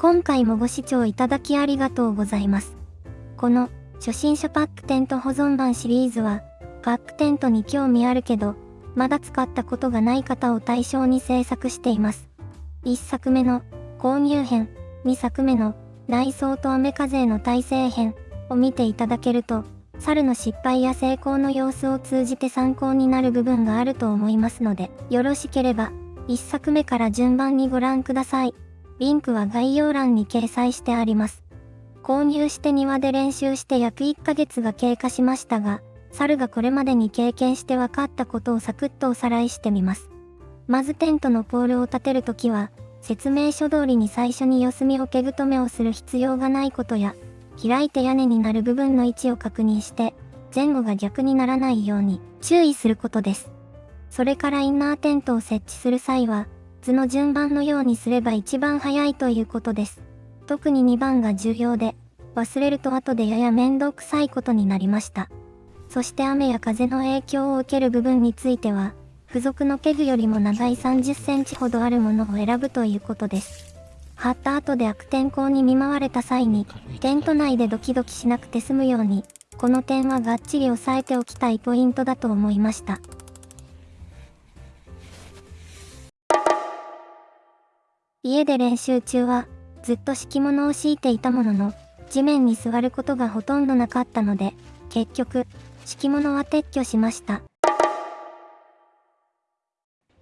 今回もご視聴いただきありがとうございます。この初心者パックテント保存版シリーズは、パックテントに興味あるけど、まだ使ったことがない方を対象に制作しています。1作目の購入編、2作目の内装と雨風の耐性編を見ていただけると、猿の失敗や成功の様子を通じて参考になる部分があると思いますので、よろしければ、1作目から順番にご覧ください。リンクは概要欄に掲載してあります。購入して庭で練習して約1ヶ月が経過しましたが、猿がこれまでに経験して分かったことをサクッとおさらいしてみます。まずテントのポールを立てるときは、説明書通りに最初に四隅桶止めをする必要がないことや、開いて屋根になる部分の位置を確認して、前後が逆にならないように注意することです。それからインナーテントを設置する際は、図の順番のようにすれば一番早いということです。特に2番が重要で、忘れると後でやや面倒くさいことになりました。そして雨や風の影響を受ける部分については、付属のペグよりも長い30センチほどあるものを選ぶということです。貼った後で悪天候に見舞われた際に、テント内でドキドキしなくて済むように、この点はがっちり押さえておきたいポイントだと思いました。家で練習中は、ずっと敷物を敷いていたものの、地面に座ることがほとんどなかったので、結局、敷物は撤去しました。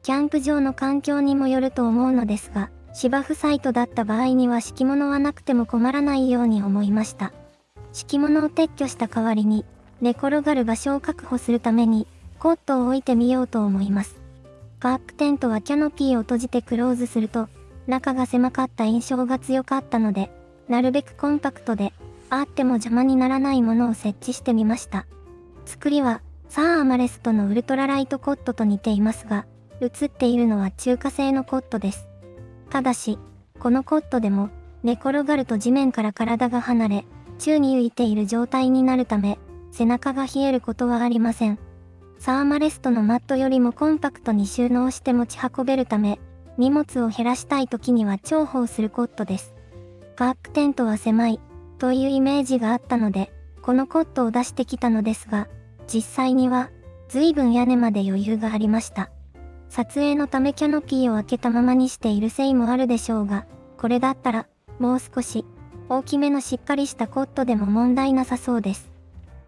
キャンプ場の環境にもよると思うのですが、芝生サイトだった場合には敷物はなくても困らないように思いました。敷物を撤去した代わりに、寝転がる場所を確保するために、コットを置いてみようと思います。パークテントはキャノピーを閉じてクローズすると、中が狭かった印象が強かったので、なるべくコンパクトで、あっても邪魔にならないものを設置してみました。作りは、サーアマレストのウルトラライトコットと似ていますが、映っているのは中華製のコットです。ただし、このコットでも、寝転がると地面から体が離れ、宙に浮いている状態になるため、背中が冷えることはありません。サーマレストのマットよりもコンパクトに収納して持ち運べるため、荷物を減らしたい時には重宝するコットです。パークテントは狭い、というイメージがあったので、このコットを出してきたのですが、実際には、随分屋根まで余裕がありました。撮影のためキャノピーを開けたままにしているせいもあるでしょうが、これだったら、もう少し、大きめのしっかりしたコットでも問題なさそうです。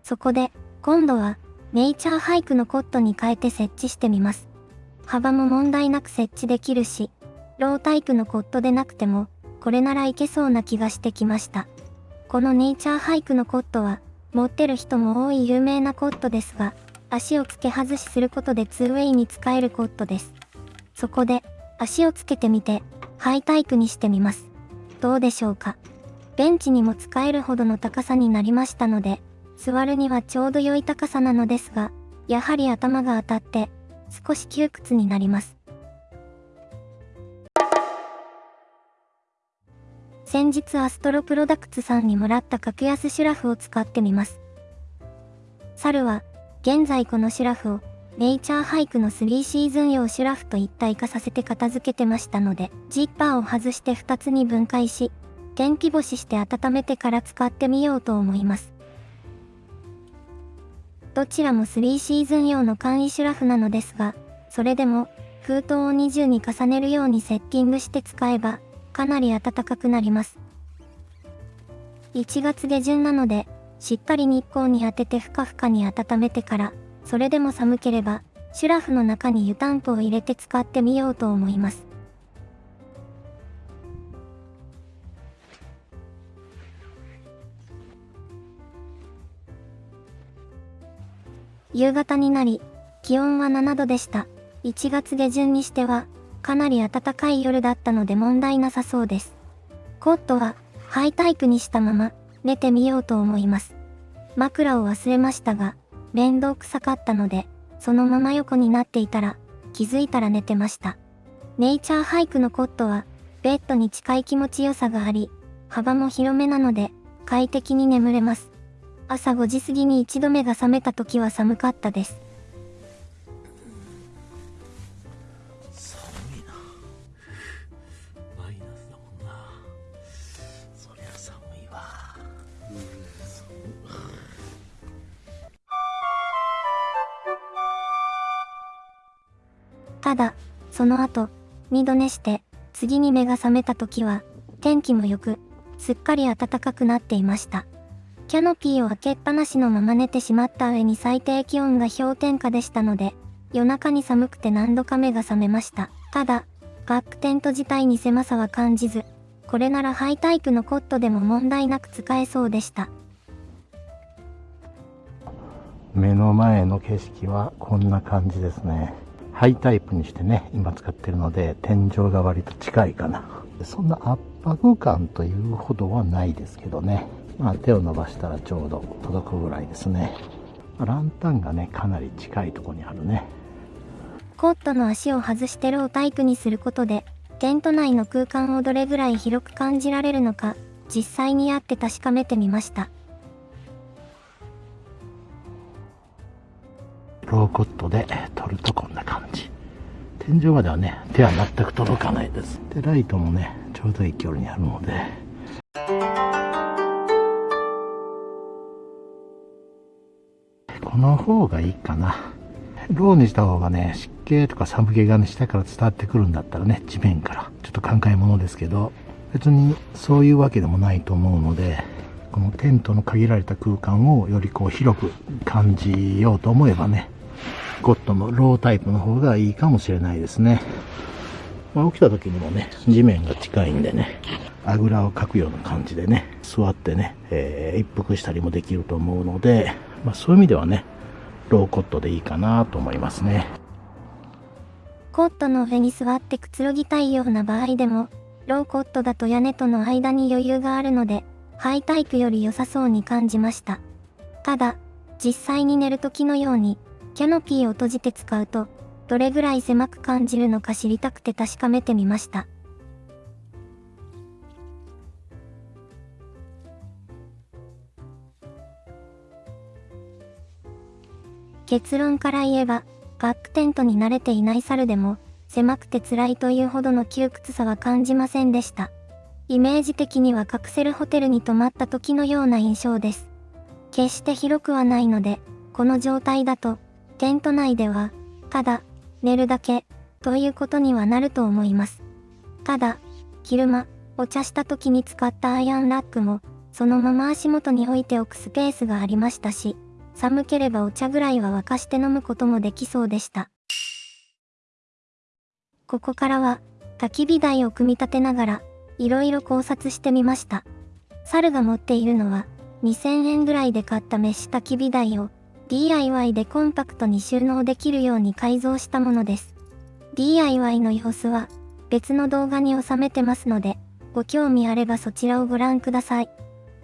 そこで、今度は、ネイチャーハイクのコットに変えて設置してみます。幅も問題なく設置できるし、ロータイプのコットでなくても、これならいけそうな気がしてきました。このネイチャーハイクのコットは、持ってる人も多い有名なコットですが、足を付け外しすることで 2way に使えるコットです。そこで、足をつけてみて、ハイタイプにしてみます。どうでしょうか？ベンチにも使えるほどの高さになりましたので、座るにはちょうど良い高さなのですが、やはり頭が当たって、少し窮屈になります。先日アストロプロダクツさんにもらった格安シュラフを使ってみます。猿は現在このシュラフをネイチャーハイクの3シーズン用シュラフと一体化させて片付けてましたので、ジッパーを外して2つに分解し、天日干しして温めてから使ってみようと思います。どちらも3シーズン用の簡易シュラフなのですが、それでも封筒を20に重ねるようにセッティングして使えば、かなり暖かくなります。1月下旬なので、しっかり日光に当ててふかふかに温めてから、それでも寒ければ、シュラフの中に湯たんぽを入れて使ってみようと思います。夕方になり、気温は7度でした。1月下旬にしては、かなり暖かい夜だったので問題なさそうです。コットは、ハイタイプにしたまま、寝てみようと思います。枕を忘れましたが、面倒くさかったので、そのまま横になっていたら、気づいたら寝てました。ネイチャーハイクのコットは、ベッドに近い気持ちよさがあり、幅も広めなので、快適に眠れます。朝5時過ぎに一度目が覚めた時は寒かったです。寒いな。マイナスだもんな。そりゃ寒いわただ、その後、二度寝して、次に目が覚めた時は、天気もよく、すっかり暖かくなっていました。キャノピーを開けっぱなしのまま寝てしまった上に最低気温が氷点下でしたので、夜中に寒くて何度か目が覚めました。ただ、バックテント自体に狭さは感じず、これならハイタイプのコットでも問題なく使えそうでした。目の前の景色はこんな感じですね。ハイタイプにしてね、今使ってるので、天井が割と近いかな。そんな圧迫感というほどはないですけどね。まあ手を伸ばしたらちょうど届くぐらいですね。ランタンがね、かなり近いとこにあるね。コットの足を外してロータイプにすることで、テント内の空間をどれぐらい広く感じられるのか、実際にやって確かめてみました。ローコットで撮るとこんな感じ。天井まではね、手は全く届かないです。で、ライトもね、ちょうどいい距離にあるので。の方がいいかな。ローにした方がね、湿気とか寒気がね、下から伝わってくるんだったらね、地面から。ちょっと考えものですけど、別にそういうわけでもないと思うので、このテントの限られた空間をよりこう広く感じようと思えばね、ゴッドのロータイプの方がいいかもしれないですね。まあ、起きた時にもね、地面が近いんでね、あぐらをかくような感じでね、座ってね、えー、一服したりもできると思うので、まあ、そういう意味ではね、ローコットでいいかなと思いますね。コットの上に座ってくつろぎたいような場合でも、ローコットだと屋根との間に余裕があるので、ハイタイプより良さそうに感じました。ただ、実際に寝る時のように、キャノピーを閉じて使うと、どれぐらい狭く感じるのか知りたくて確かめてみました。結論から言えば、バックテントに慣れていない猿でも、狭くて辛いというほどの窮屈さは感じませんでした。イメージ的にはカプセルホテルに泊まった時のような印象です。決して広くはないので、この状態だと、テント内では、ただ、寝るだけ、ということにはなると思います。ただ、昼間、お茶した時に使ったアイアンラックも、そのまま足元に置いておくスペースがありましたし、寒ければお茶ぐらいは沸かして飲むこともできそうでした。ここからは、焚き火台を組み立てながら、いろいろ考察してみました。猿が持っているのは、2000円ぐらいで買ったメッシュ焚き火台を、DIY でコンパクトに収納できるように改造したものです。DIY の様子は別の動画に収めてますので、ご興味あればそちらをご覧ください。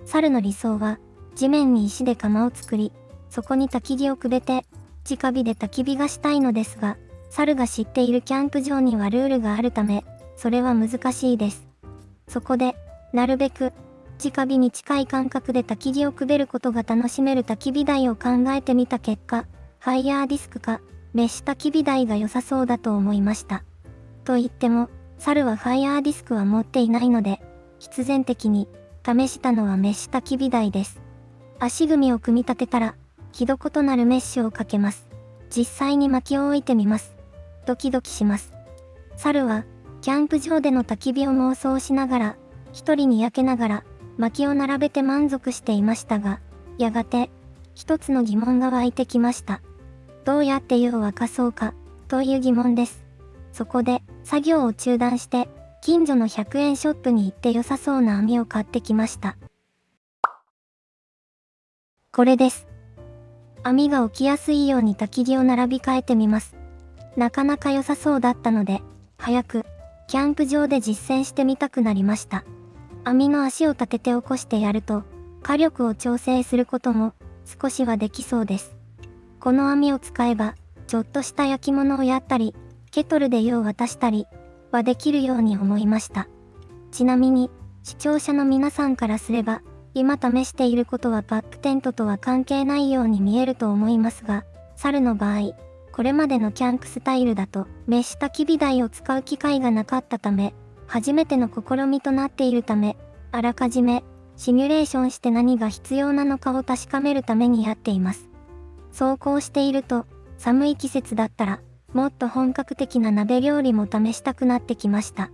猿の理想は、地面に石で窯を作り、そこに焚き木をくべて、直火で焚き火がしたいのですが、猿が知っているキャンプ場にはルールがあるため、それは難しいです。そこで、なるべく直火に近い感覚で焚き火をくべることが楽しめる焚き火台を考えてみた結果、ファイヤーディスクか、メッシュ焚き火台が良さそうだと思いました。と言っても、猿はファイヤーディスクは持っていないので、必然的に、試したのはメッシュ焚き火台です。足組みを組み立てたら、ひどことなるメッシュをかけます。実際に薪を置いてみます。ドキドキします。猿は、キャンプ場での焚き火を妄想しながら、一人に焼けながら、薪を並べて満足していましたが、やがて、一つの疑問が湧いてきました。どうやって湯を沸かそうか、という疑問です。そこで、作業を中断して、近所の100円ショップに行って良さそうな網を買ってきました。これです。網が起きやすいように焚き木を並び替えてみます。なかなか良さそうだったので、早く、キャンプ場で実践してみたくなりました。網の足を立てて起こしてやると、火力を調整することも少しはできそうです。この網を使えば、ちょっとした焼き物をやったり、ケトルで湯を渡したりはできるように思いました。ちなみに、視聴者の皆さんからすれば、今試していることはバックテントとは関係ないように見えると思いますが、猿の場合、これまでのキャンプスタイルだと、メッシュ焚き火台を使う機会がなかったため、初めての試みとなっているため、あらかじめシミュレーションして何が必要なのかを確かめるためにやっています。走行していると、寒い季節だったら、もっと本格的な鍋料理も試したくなってきました。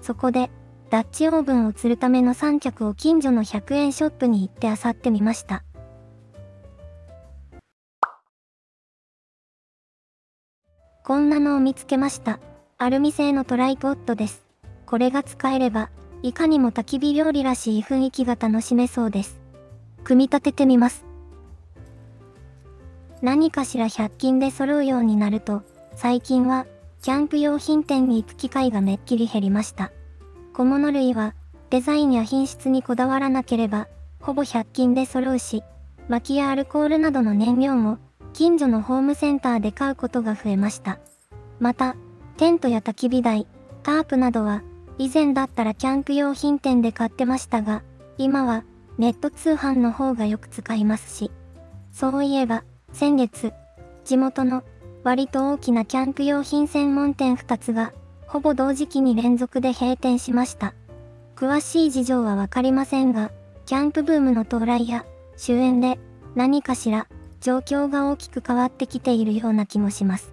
そこで、ダッチオーブンを釣るための三脚を近所の100円ショップに行って漁ってみました。こんなのを見つけました。アルミ製のトライポッドです。これが使えれば、いかにも焚き火料理らしい雰囲気が楽しめそうです。組み立ててみます。何かしら100均で揃うようになると、最近は、キャンプ用品店に行く機会がめっきり減りました。小物類は、デザインや品質にこだわらなければ、ほぼ100均で揃うし、薪やアルコールなどの燃料も、近所のホームセンターで買うことが増えました。また、テントや焚き火台、タープなどは、以前だったらキャンプ用品店で買ってましたが、今はネット通販の方がよく使いますし、そういえば、先月、地元の割と大きなキャンプ用品専門店2つが、ほぼ同時期に連続で閉店しました。詳しい事情はわかりませんが、キャンプブームの到来や終焉で何かしら状況が大きく変わってきているような気もします。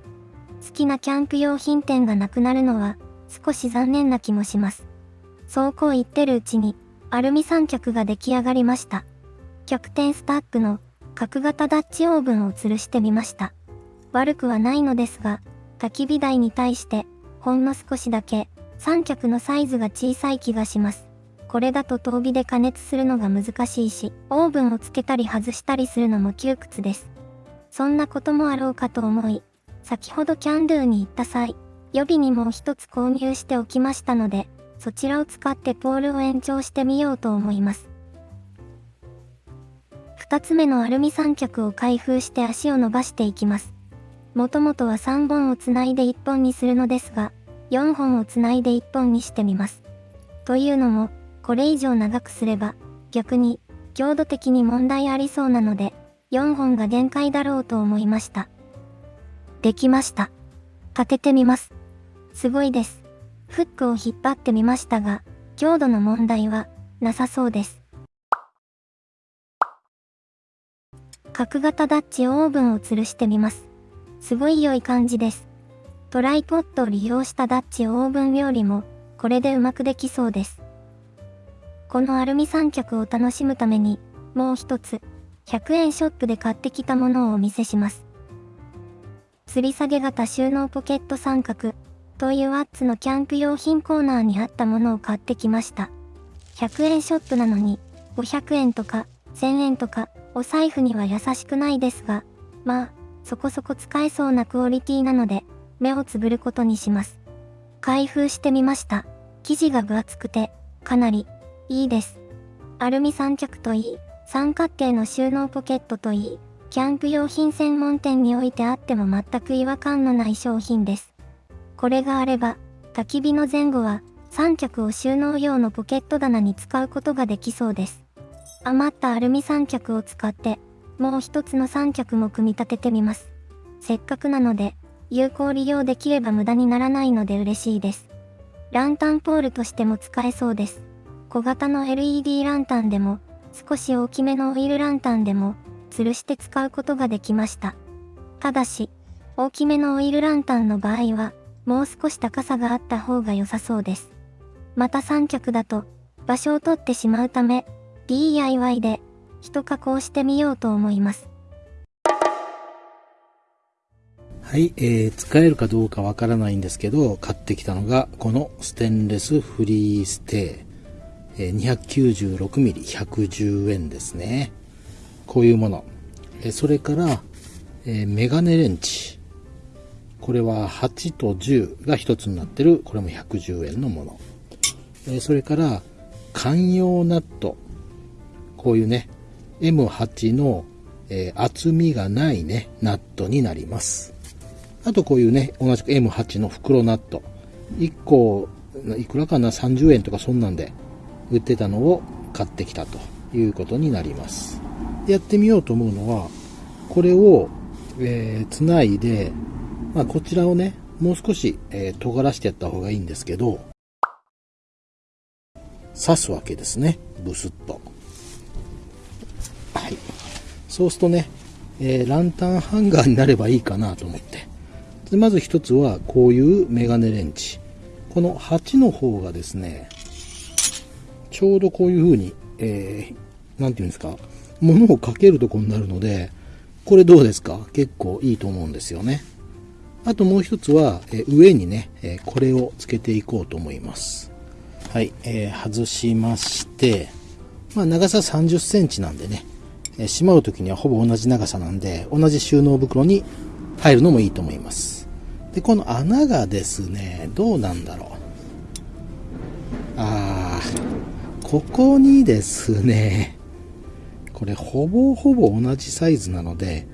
好きなキャンプ用品店がなくなるのは少し残念な気もします。そうこう言ってるうちにアルミ三脚が出来上がりました。逆転スタックの角型ダッチオーブンを吊るしてみました。悪くはないのですが、焚き火台に対してほんの少しだけ三脚のサイズが小さい気がします。これだと遠火で加熱するのが難しいし、オーブンをつけたり外したりするのも窮屈です。そんなこともあろうかと思い、先ほどキャンドゥに行った際、予備にもう一つ購入しておきましたので、そちらを使ってポールを延長してみようと思います。2つ目のアルミ三脚を開封して足を伸ばしていきます。もともとは3本をつないで1本にするのですが、4本をつないで1本にしてみます。というのも、これ以上長くすれば、逆に、強度的に問題ありそうなので、4本が限界だろうと思いました。できました。立ててみます。すごいです。フックを引っ張ってみましたが、強度の問題はなさそうです。角型ダッチオーブンを吊るしてみます。すごい良い感じです。トライポットを利用したダッチオーブン料理も、これでうまくできそうです。このアルミ三脚を楽しむために、もう一つ、100円ショップで買ってきたものをお見せします。吊り下げ型収納ポケット三角、というワッツのキャンプ用品コーナーにあったものを買ってきました。100円ショップなのに、500円とか、1000円とか、お財布には優しくないですが、まあ、そこそこ使えそうなクオリティなので、目をつぶることにします。開封してみました。生地が分厚くて、かなり、いいです。アルミ三脚といい、三角形の収納ポケットといい、キャンプ用品専門店においてあっても全く違和感のない商品です。これがあれば、焚き火の前後は、三脚を収納用のポケット棚に使うことができそうです。余ったアルミ三脚を使って、もう一つの三脚も組み立ててみます。せっかくなので、有効利用できれば無駄にならないので嬉しいです。ランタンポールとしても使えそうです。小型の LED ランタンでも、少し大きめのオイルランタンでも、吊るして使うことができました。ただし、大きめのオイルランタンの場合は、もう少し高さがあった方が良さそうです。また三脚だと、場所を取ってしまうため、DIY で一加工してみようと思います。はい、えー、使えるかどうかわからないんですけど、買ってきたのが、このステンレスフリーステー、え、296mm110 円ですね。こういうもの。え、それから、えー、メガネレンチ。これは8と10が1つになってる、これも110円のもの。え、それから、寛容ナット。こういうね、M8 の、えー、厚みがないね、ナットになります。あとこういうね、同じく M8 の袋ナット。1個、いくらかな ?30 円とかそんなんで売ってたのを買ってきたということになります。やってみようと思うのは、これを、えー、つないで、まあ、こちらをね、もう少し、えー、尖らしてやった方がいいんですけど、刺すわけですね。ブスッと。はい。そうするとね、えー、ランタンハンガーになればいいかなと思ってでまず一つはこういうメガネレンチ。この8の方がですね、ちょうどこういう風に、えー、ていうんですか、物をかけるとこになるので、これどうですか？結構いいと思うんですよね。あともう一つは、え上にね、えこれをつけていこうと思います。はい、えー、外しまして、まあ、長さ30センチなんでね、え、しまう時にはほぼ同じ長さなんで、同じ収納袋に入るのもいいと思います。で、この穴がですね、どうなんだろう。あー、ここにですね、これほぼほぼ同じサイズなので、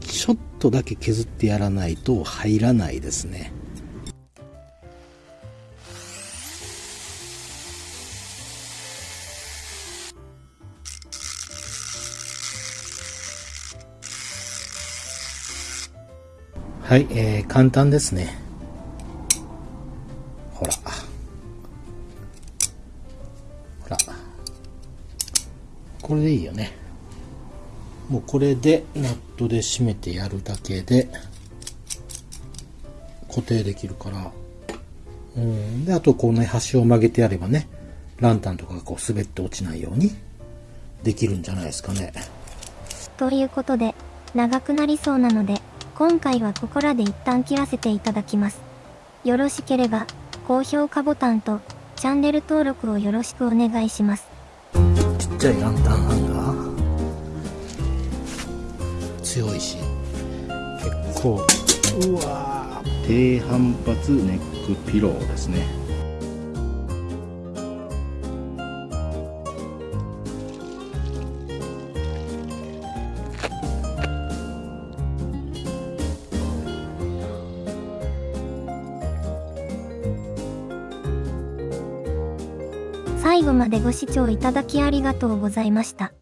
ちょっとだけ削ってやらないと入らないですね。はい、えー、簡単ですね。ほら。ほら。これでいいよね。もうこれでナットで締めてやるだけで固定できるから。うん。で、あとこの端を曲げてやればね、ランタンとかがこう滑って落ちないようにできるんじゃないですかね。ということで、長くなりそうなので、今回はここらで一旦切らせていただきます。よろしければ、高評価ボタンと、チャンネル登録をよろしくお願いします。ちっちゃいランタンハンガー？強いし、結構、うわ低反発ネックピローですね。までご視聴いただきありがとうございました。